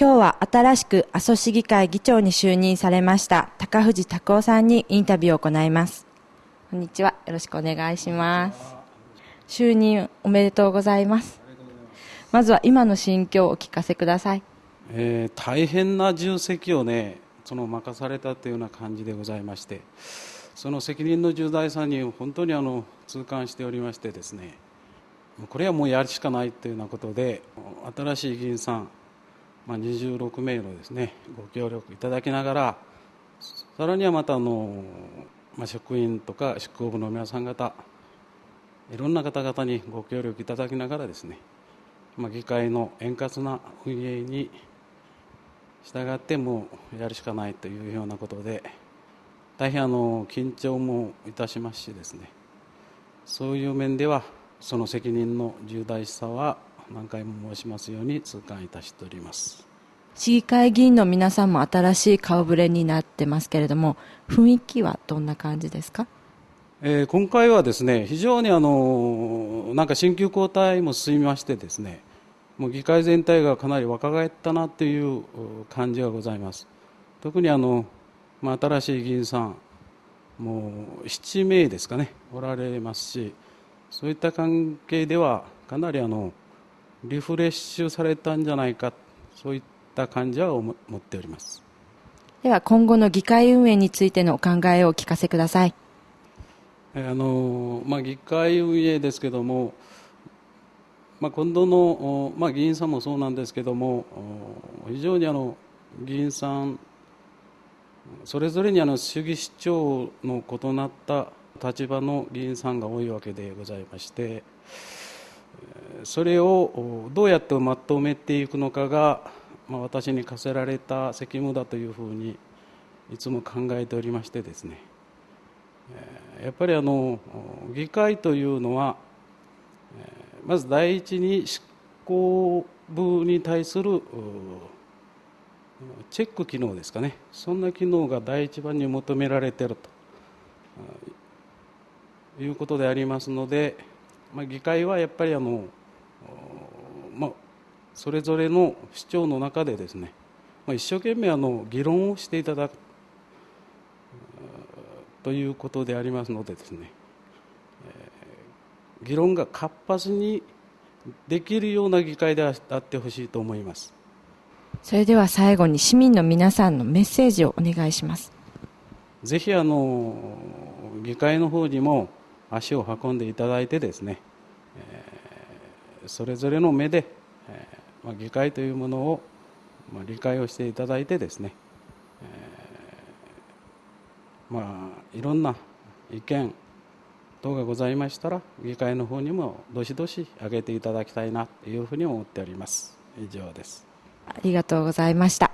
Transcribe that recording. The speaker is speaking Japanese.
今日は新しく阿蘇市議会議長に就任されました高藤拓夫さんにインタビューを行います。こんにちは。よろしくお願いします。就任おめでとうございます。まずは今の心境をお聞かせください、えー、大変な重責をねその任されたというような感じでございましてその責任の重大さに本当にあの痛感しておりましてですねこれはもうやるしかないというようなことで新しい議員さんまあ、26名のですね。ご協力いただきながらさらにはまたあの、まあ、職員とか執行部の皆さん方いろんな方々にご協力いただきながらですね、まあ、議会の円滑な運営に従ってもうやるしかないというようなことで大変あの緊張もいたしますしですね。そういう面ではその責任の重大さは何回も申しますように痛感いたしております。市議会議員の皆さんも新しい顔ぶれになってますけれども雰囲気はどんな感じですか、えー、今回はですね非常にあのなんか新旧交代も進みましてですねもう議会全体がかなり若返ったなという感じがございます。特にあの、まあ、新しい議員さんもう7名ですかねおられますしそういった関係ではかなりあのリフレッシュされたんじゃないかそういった感じは思っております。では今後の議会運営についてのお考えをお聞かせください。あの、まあ、議会運営ですけども、まあ、今度の、まあ、議員さんもそうなんですけども非常にあの議員さんそれぞれにあの主義主張の異なった立場の議員さんが多いわけでございましてそれをどうやってまとめていくのかが、まあ、私に課せられた責務だというふうにいつも考えておりましてですね。やっぱりあの議会というのはまず第一に執行部に対するチェック機能ですかね。そんな機能が第一番に求められているということでありますので、まあ、議会はやっぱりあのまあ、それぞれの主張の中でですね、まあ、一生懸命あの議論をしていただくということでありますのでですね、えー、議論が活発にできるような議会であってほしいと思います。それでは最後に市民の皆さんのメッセージをお願いします。ぜひあの議会の方にも足を運んでいただいてですね、えーそれぞれの目で、えーまあ、議会というものを、まあ、理解をしていただいてですね、えー、まあいろんな意見等がございましたら議会の方にもどしどし上げていただきたいなというふうに思っております。以上です。ありがとうございました。